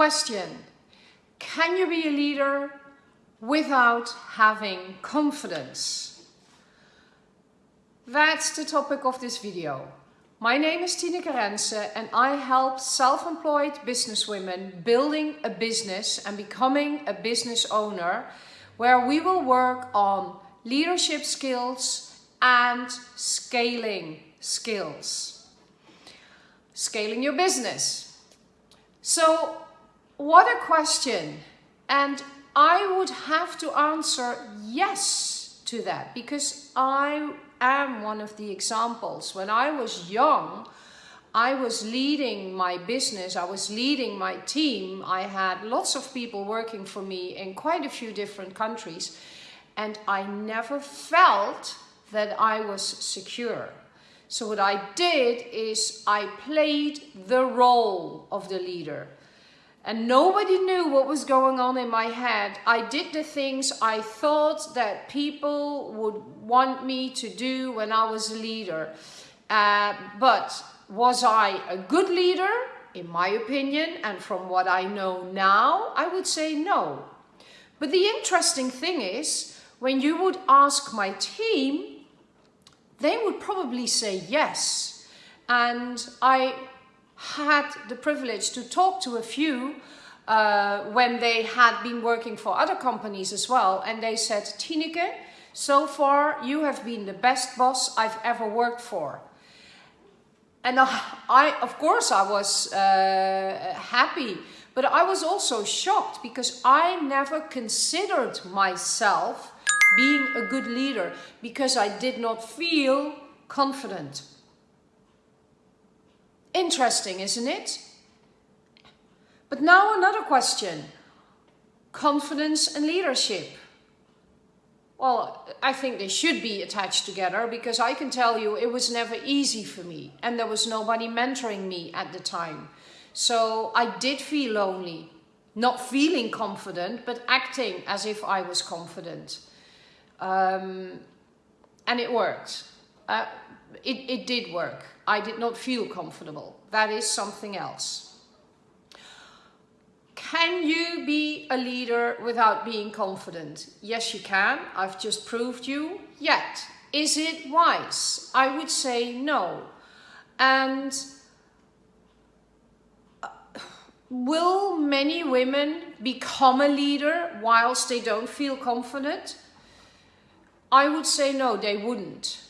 Question, can you be a leader without having confidence? That's the topic of this video. My name is Tineke Rense and I help self-employed businesswomen building a business and becoming a business owner where we will work on leadership skills and scaling skills. Scaling your business. So what a question. And I would have to answer yes to that because I am one of the examples. When I was young, I was leading my business, I was leading my team. I had lots of people working for me in quite a few different countries and I never felt that I was secure. So what I did is I played the role of the leader and nobody knew what was going on in my head. I did the things I thought that people would want me to do when I was a leader. Uh, but was I a good leader? In my opinion, and from what I know now, I would say no. But the interesting thing is, when you would ask my team, they would probably say yes. And I had the privilege to talk to a few uh, when they had been working for other companies as well. And they said, Tineke, so far you have been the best boss I've ever worked for. And I, of course, I was uh, happy, but I was also shocked because I never considered myself being a good leader because I did not feel confident. Interesting, isn't it? But now another question. Confidence and leadership. Well, I think they should be attached together because I can tell you it was never easy for me and there was nobody mentoring me at the time. So I did feel lonely, not feeling confident, but acting as if I was confident. Um, and it worked. Uh, it, it did work. I did not feel comfortable. That is something else. Can you be a leader without being confident? Yes, you can. I've just proved you. Yet, is it wise? I would say no. And uh, will many women become a leader whilst they don't feel confident? I would say no, they wouldn't.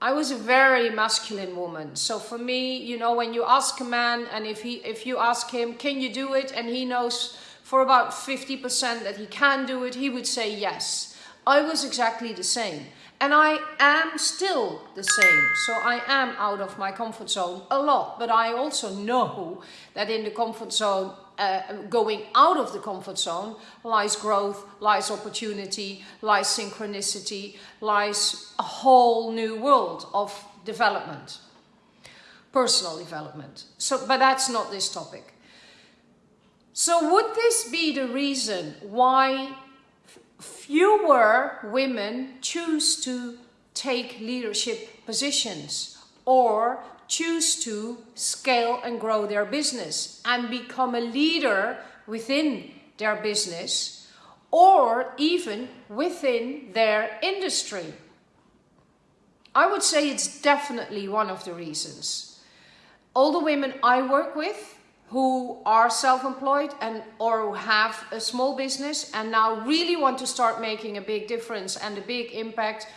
I was a very masculine woman. So for me, you know, when you ask a man and if he if you ask him, can you do it? And he knows for about 50% that he can do it, he would say yes. I was exactly the same. And I am still the same. So I am out of my comfort zone a lot. But I also know that in the comfort zone, uh, going out of the comfort zone lies growth, lies opportunity, lies synchronicity, lies a whole new world of development, personal development. So, but that's not this topic. So would this be the reason why fewer women choose to take leadership positions or choose to scale and grow their business and become a leader within their business or even within their industry. I would say it's definitely one of the reasons. All the women I work with who are self-employed and or have a small business and now really want to start making a big difference and a big impact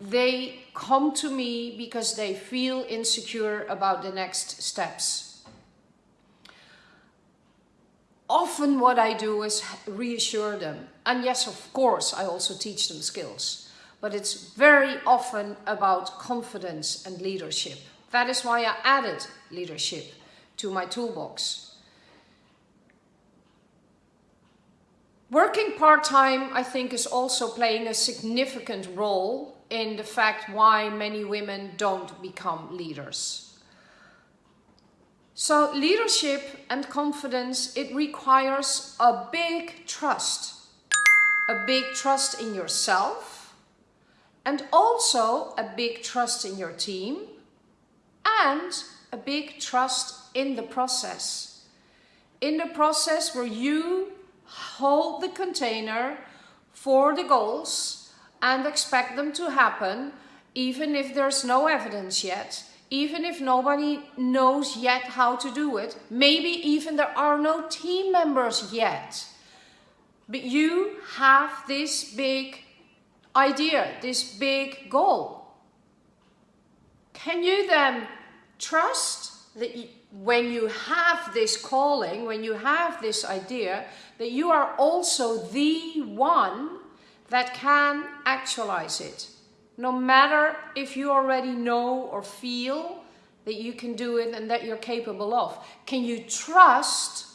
they come to me because they feel insecure about the next steps. Often what I do is reassure them. And yes, of course, I also teach them skills. But it's very often about confidence and leadership. That is why I added leadership to my toolbox. Working part-time, I think, is also playing a significant role in the fact why many women don't become leaders. So leadership and confidence, it requires a big trust. A big trust in yourself and also a big trust in your team and a big trust in the process. In the process where you hold the container for the goals and expect them to happen even if there's no evidence yet, even if nobody knows yet how to do it, maybe even there are no team members yet. But you have this big idea, this big goal. Can you then trust that when you have this calling, when you have this idea, that you are also the one that can actualize it? No matter if you already know or feel that you can do it and that you're capable of. Can you trust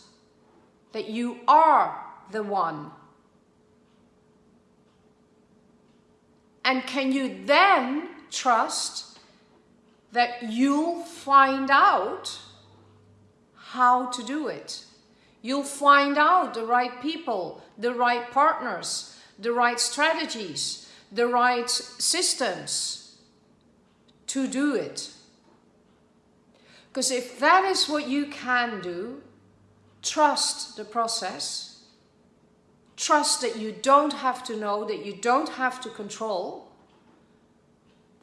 that you are the one? And can you then trust that you'll find out how to do it? You'll find out the right people, the right partners, the right strategies, the right systems to do it. Because if that is what you can do, trust the process, trust that you don't have to know, that you don't have to control,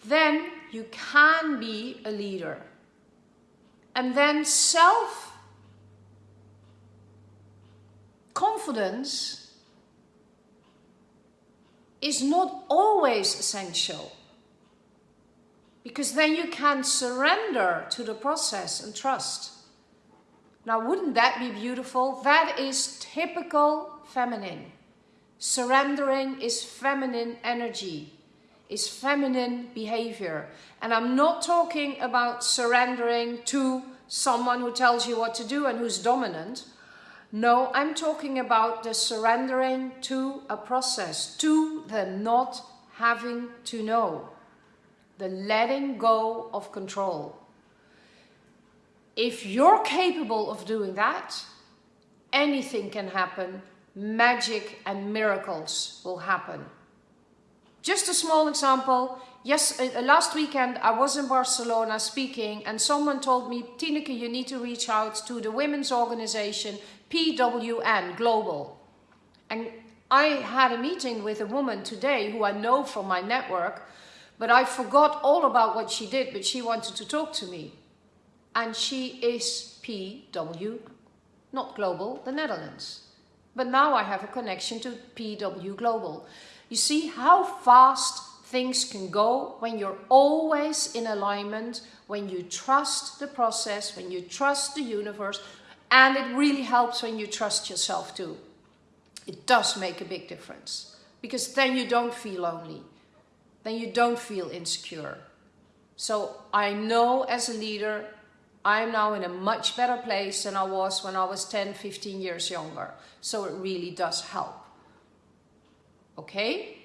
then you can be a leader. And then self confidence is not always essential. Because then you can surrender to the process and trust. Now, wouldn't that be beautiful? That is typical feminine. Surrendering is feminine energy, is feminine behavior. And I'm not talking about surrendering to someone who tells you what to do and who's dominant. No, I'm talking about the surrendering to a process, to the not having to know, the letting go of control. If you're capable of doing that, anything can happen, magic and miracles will happen. Just a small example, yes, uh, last weekend I was in Barcelona speaking and someone told me, Tineke, you need to reach out to the women's organization PWN Global. And I had a meeting with a woman today who I know from my network, but I forgot all about what she did, but she wanted to talk to me. And she is PWN, not Global, the Netherlands. But now I have a connection to PWN Global. You see how fast things can go when you're always in alignment, when you trust the process, when you trust the universe, and it really helps when you trust yourself too. It does make a big difference because then you don't feel lonely. Then you don't feel insecure. So I know as a leader, I'm now in a much better place than I was when I was 10, 15 years younger. So it really does help. Okay?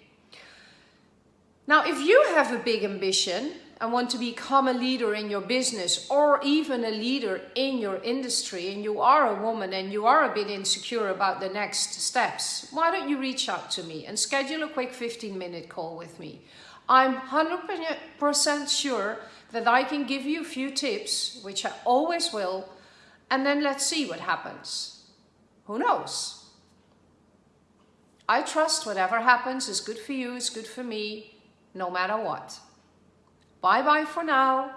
Now, if you have a big ambition, and want to become a leader in your business or even a leader in your industry and you are a woman and you are a bit insecure about the next steps, why don't you reach out to me and schedule a quick 15 minute call with me. I'm 100% sure that I can give you a few tips, which I always will, and then let's see what happens. Who knows? I trust whatever happens is good for you, is good for me, no matter what. Bye bye for now.